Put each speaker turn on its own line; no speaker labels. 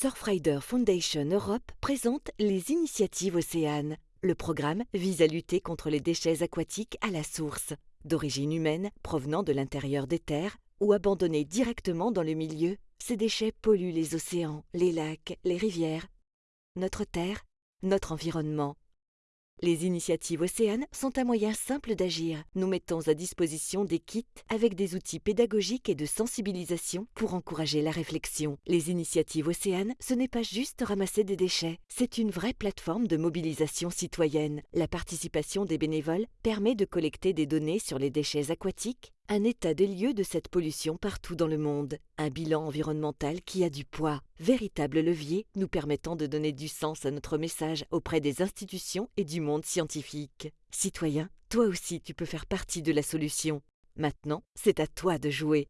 Surfrider Foundation Europe présente les initiatives Océanes. Le programme vise à lutter contre les déchets aquatiques à la source, d'origine humaine, provenant de l'intérieur des terres ou abandonnés directement dans le milieu. Ces déchets polluent les océans, les lacs, les rivières, notre terre, notre environnement. Les initiatives Océanes sont un moyen simple d'agir. Nous mettons à disposition des kits avec des outils pédagogiques et de sensibilisation pour encourager la réflexion. Les initiatives Océanes, ce n'est pas juste ramasser des déchets, c'est une vraie plateforme de mobilisation citoyenne. La participation des bénévoles permet de collecter des données sur les déchets aquatiques, un état des lieux de cette pollution partout dans le monde, un bilan environnemental qui a du poids, véritable levier nous permettant de donner du sens à notre message auprès des institutions et du monde scientifique. Citoyen, toi aussi tu peux faire partie de la solution. Maintenant, c'est à toi de jouer.